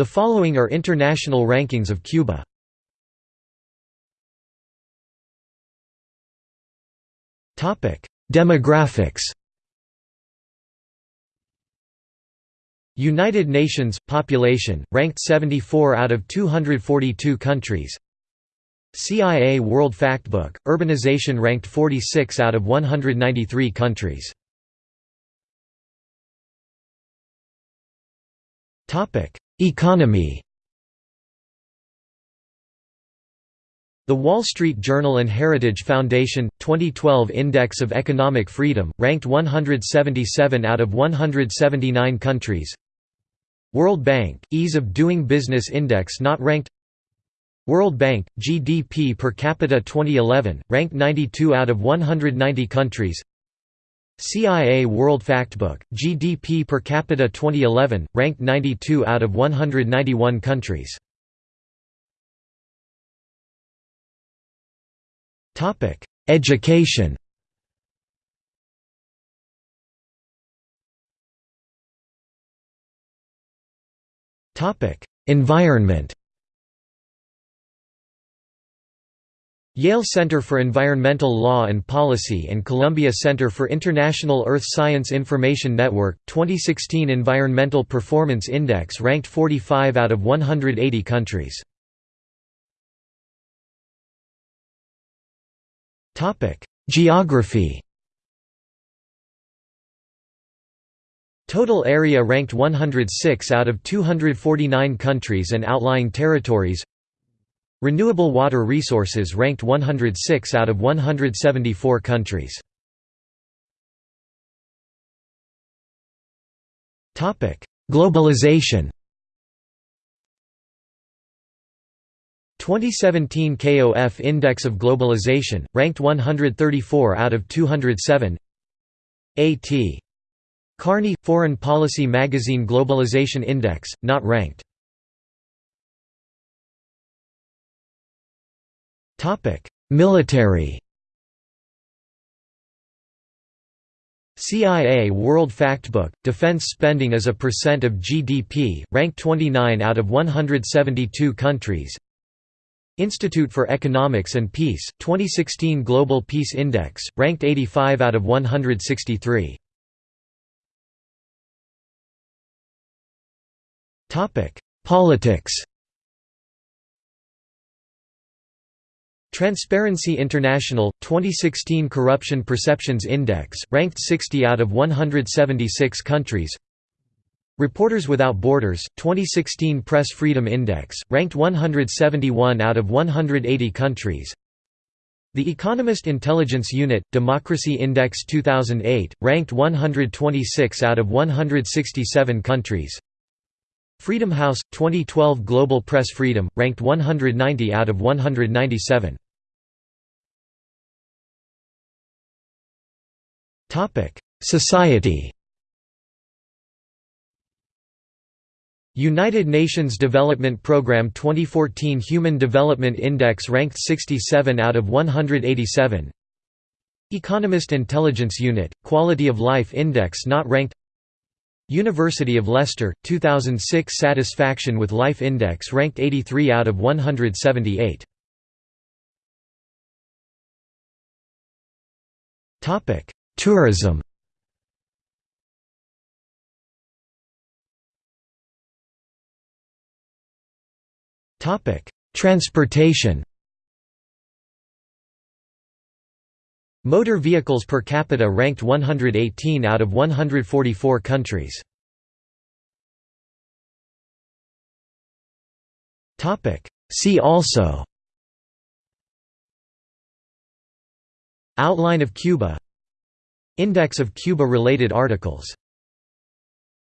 The following are international rankings of Cuba. Demographics United Nations population ranked 74 out of 242 countries. CIA World Factbook urbanization ranked 46 out of 193 countries. Topic: Economy The Wall Street Journal and Heritage Foundation 2012 Index of Economic Freedom ranked 177 out of 179 countries. World Bank Ease of Doing Business Index not ranked. World Bank GDP per capita 2011 ranked 92 out of 190 countries. CIA World Factbook GDP per capita 2011 ranked 92 out of 191 countries. Education. Environment. Yale Center for Environmental Law and Policy and Columbia Center for International Earth Science Information Network 2016 Environmental Performance Index ranked 45 out of 180 countries. Geography Total area ranked 106 out of 249 countries and outlying territories Renewable water resources ranked 106 out of 174 countries. Globalization. 2017 KOF Index of Globalization, ranked 134 out of 207 A.T. Kearney, – Foreign Policy Magazine Globalization Index, not ranked Military. CIA World Factbook, Defense Spending as a Percent of GDP, ranked 29 out of 172 countries. Institute for Economics and Peace, 2016 Global Peace Index, ranked 85 out of 163. Politics Transparency International, 2016 Corruption Perceptions Index, ranked 60 out of 176 countries Reporters Without Borders, 2016 Press Freedom Index, ranked 171 out of 180 countries. The Economist Intelligence Unit, Democracy Index 2008, ranked 126 out of 167 countries. Freedom House, 2012 Global Press Freedom, ranked 190 out of 197. Society. United Nations Development Programme 2014 Human Development Index ranked 67 out of 187 Economist Intelligence Unit, Quality of Life Index not ranked. University of Leicester, 2006 Satisfaction with Life Index ranked 83 out of 178 Tourism. Topic Transportation. Motor vehicles per capita ranked 118 out of 144 countries. Topic See also. Outline of Cuba Index of Cuba-related articles